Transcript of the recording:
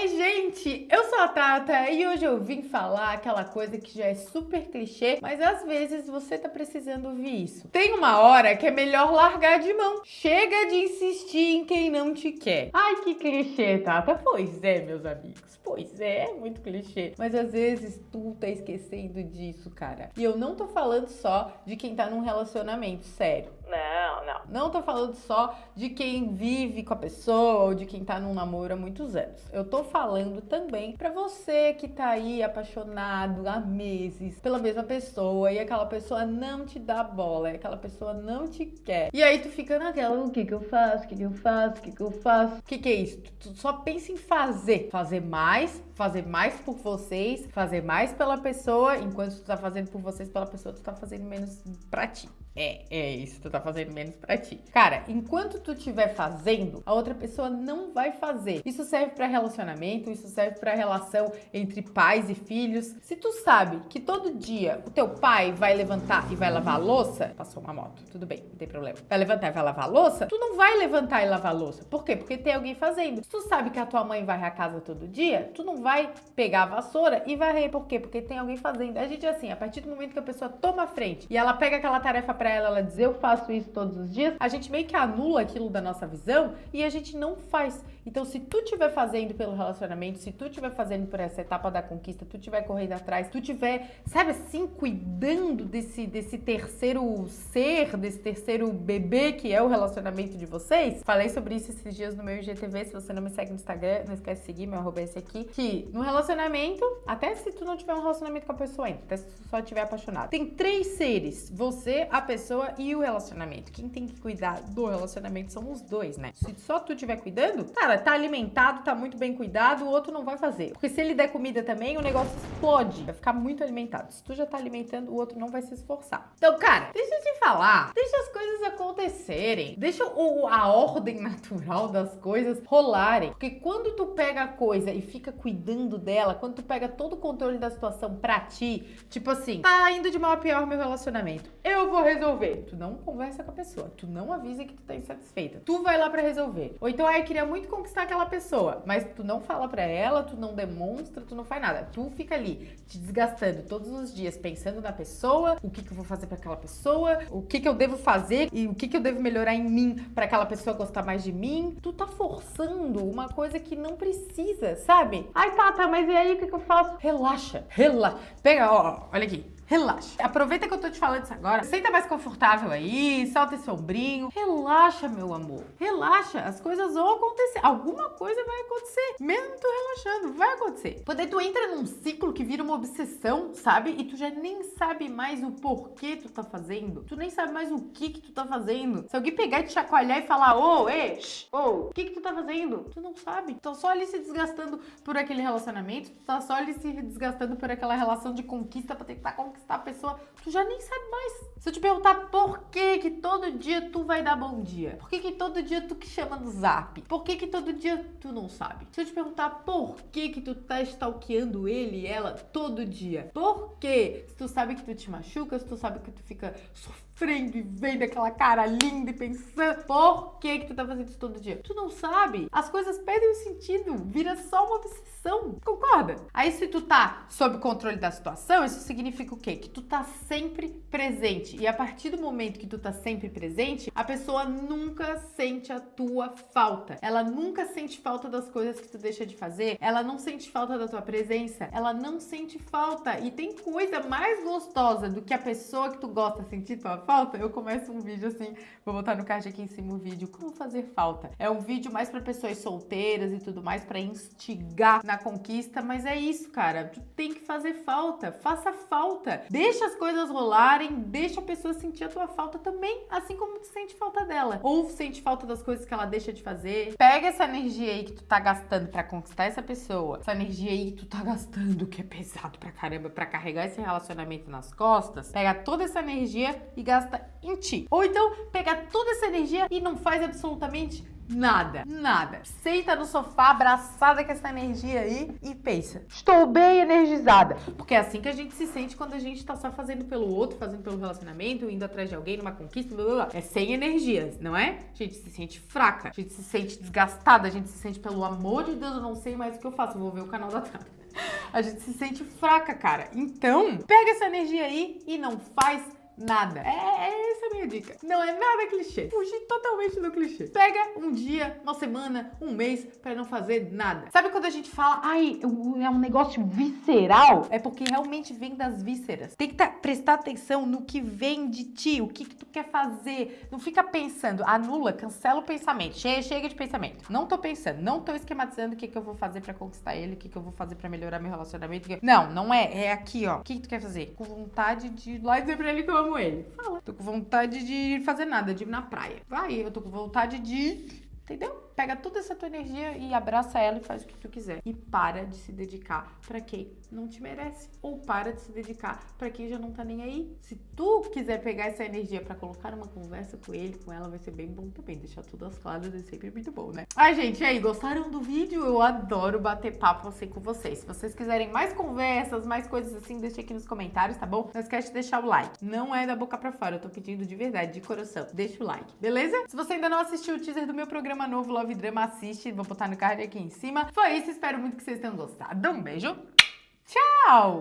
Oi, gente! Eu sou a Tata e hoje eu vim falar aquela coisa que já é super clichê, mas às vezes você tá precisando ouvir isso. Tem uma hora que é melhor largar de mão. Chega de insistir em quem não te quer. Ai, que clichê, Tata. Pois é, meus amigos. Pois é, é muito clichê. Mas às vezes tu tá esquecendo disso, cara. E eu não tô falando só de quem tá num relacionamento sério. Não, não. Tô falando só de quem vive com a pessoa ou de quem tá num namoro há muitos anos. Eu tô falando também para você que tá aí apaixonado há meses pela mesma pessoa e aquela pessoa não te dá bola, aquela pessoa não te quer. E aí tu fica naquela, o que que eu faço? O que que eu faço? O que que eu faço? O que que é isso? Tu só pensa em fazer. Fazer mais, fazer mais por vocês, fazer mais pela pessoa, enquanto tu tá fazendo por vocês pela pessoa, tu tá fazendo menos pra ti. É, é isso, tu tá fazendo menos pra ti. Cara, enquanto tu estiver fazendo, a outra pessoa não vai fazer. Isso serve para relacionamento, isso serve para relação entre pais e filhos. Se tu sabe que todo dia o teu pai vai levantar e vai lavar a louça, passou uma moto, tudo bem, não tem problema. Vai levantar e vai lavar a louça, tu não vai levantar e lavar a louça. Por quê? Porque tem alguém fazendo. Se tu sabe que a tua mãe varre a casa todo dia, tu não vai pegar a vassoura e varrer. Por quê? Porque tem alguém fazendo. A gente é assim, a partir do momento que a pessoa toma a frente e ela pega aquela tarefa para ela, ela diz eu faço isso todos os dias, a gente meio que anula aquilo da nossa visão e a gente não faz. Então, se tu estiver fazendo pelo relacionamento, se tu estiver fazendo por essa etapa da conquista, tu estiver correndo atrás, tu estiver, sabe assim, cuidando desse, desse terceiro ser, desse terceiro bebê que é o relacionamento de vocês. Falei sobre isso esses dias no meu IGTV. Se você não me segue no Instagram, não esquece de seguir, meu arroba é esse aqui. Que no relacionamento, até se tu não tiver um relacionamento com a pessoa ainda, até se tu só estiver apaixonado, tem três seres: você, a pessoa e o relacionamento. Quem tem que cuidar do relacionamento são os dois, né? Se só tu estiver cuidando, cara, tá alimentado, tá muito bem cuidado, o outro não vai fazer. Porque se ele der comida também, o negócio explode. Vai ficar muito alimentado. Se tu já tá alimentando, o outro não vai se esforçar. Então, cara, deixa eu te falar. Deixa as coisas acontecerem. Deixa o, a ordem natural das coisas rolarem. Porque quando tu pega a coisa e fica cuidando dela, quando tu pega todo o controle da situação pra ti, tipo assim, tá indo de mal a pior meu relacionamento. Eu vou resolver tu não conversa com a pessoa, tu não avisa que tu tá insatisfeita. Tu vai lá para resolver. Ou então, ai, queria muito conquistar aquela pessoa, mas tu não fala para ela, tu não demonstra, tu não faz nada. Tu fica ali te desgastando todos os dias pensando na pessoa, o que que eu vou fazer para aquela pessoa, o que que eu devo fazer e o que que eu devo melhorar em mim para aquela pessoa gostar mais de mim. Tu tá forçando uma coisa que não precisa, sabe? Ai, tá, tá, mas e aí o que que eu faço? Relaxa, relaxa. Pega, ó, olha aqui relaxa. Aproveita que eu tô te falando isso agora. Senta mais confortável aí, solta esse ombrinho. Relaxa, meu amor. Relaxa. As coisas vão acontecer. Alguma coisa vai acontecer. Mesmo tu relaxando, vai acontecer. Poder tu entra num ciclo que vira uma obsessão, sabe? E tu já nem sabe mais o porquê tu tá fazendo. Tu nem sabe mais o que que tu tá fazendo. Se alguém pegar e te chacoalhar e falar, ô, oh, ei, ô, o que que tu tá fazendo? Tu não sabe. Tu tá só ali se desgastando por aquele relacionamento. Tu tá só ali se desgastando por aquela relação de conquista pra tentar conquistar conquistar a pessoa, tu já nem sabe mais. Se eu te perguntar por que que todo dia tu vai dar bom dia, por que que todo dia tu que chama no zap, por que que todo dia tu não sabe? Se eu te perguntar por que que tu tá stalkeando ele e ela todo dia, por que? Se tu sabe que tu te machuca, se tu sabe que tu fica sofrendo e vendo aquela cara linda e pensando, por que que tu tá fazendo isso todo dia? Tu não sabe? As coisas perdem o sentido, vira só uma obsessão, concorda? Aí se tu tá sob controle da situação, isso significa o quê? Quê? Que tu tá sempre presente. E a partir do momento que tu tá sempre presente, a pessoa nunca sente a tua falta. Ela nunca sente falta das coisas que tu deixa de fazer. Ela não sente falta da tua presença. Ela não sente falta. E tem coisa mais gostosa do que a pessoa que tu gosta sentir tua falta? Eu começo um vídeo assim, vou botar no card aqui em cima o vídeo, como fazer falta. É um vídeo mais para pessoas solteiras e tudo mais, para instigar na conquista, mas é isso, cara. Tu tem que fazer falta. Faça falta. Deixa as coisas rolarem, deixa a pessoa sentir a tua falta também, assim como tu sente falta dela. Ou sente falta das coisas que ela deixa de fazer. Pega essa energia aí que tu tá gastando para conquistar essa pessoa, essa energia aí que tu tá gastando, que é pesado pra caramba, para carregar esse relacionamento nas costas. Pega toda essa energia e gasta em ti. Ou então, pega toda essa energia e não faz absolutamente nada, nada. Senta no sofá abraçada com essa energia aí e pensa, estou bem energizada. Porque é assim que a gente se sente quando a gente tá só fazendo pelo outro, fazendo pelo relacionamento, indo atrás de alguém, numa conquista, blá blá blá. É sem energias, não é? A gente se sente fraca, a gente se sente desgastada, a gente se sente, pelo amor de Deus, eu não sei mais o que eu faço, eu vou ver o canal da Tata. A gente se sente fraca, cara. Então, pega essa energia aí e não faz nada. É, é minha dica. Não é nada clichê. Fugir totalmente do clichê. Pega um dia, uma semana, um mês para não fazer nada. Sabe quando a gente fala, ai, é um negócio visceral? É porque realmente vem das vísceras. Tem que tá, prestar atenção no que vem de ti, o que, que tu quer fazer. Não fica pensando, anula, cancela o pensamento. Chega, chega de pensamento. Não tô pensando, não tô esquematizando o que, que eu vou fazer para conquistar ele, o que, que eu vou fazer para melhorar meu relacionamento. Não, não é. É aqui, ó. O que, que tu quer fazer? Com vontade de ir lá e dizer pra ele que eu amo ele. Fala. Tô com vontade de fazer nada, de ir na praia. Vai, eu tô com vontade de. Entendeu? Pega toda essa tua energia e abraça ela e faz o que tu quiser. E para de se dedicar para quem não te merece. Ou para de se dedicar para quem já não tá nem aí. Se tu quiser pegar essa energia para colocar numa conversa com ele, com ela, vai ser bem bom também. Deixar tudo às claras é sempre muito bom, né? Ai, gente, e aí, gostaram do vídeo? Eu adoro bater papo assim com vocês. Se vocês quiserem mais conversas, mais coisas assim, deixa aqui nos comentários, tá bom? Não esquece de deixar o like. Não é da boca pra fora, eu tô pedindo de verdade, de coração. Deixa o like, beleza? Se você ainda não assistiu o teaser do meu programa novo, Love Drama, assiste. Vou botar no card aqui em cima. Foi isso, espero muito que vocês tenham gostado. Um beijo. Tchau!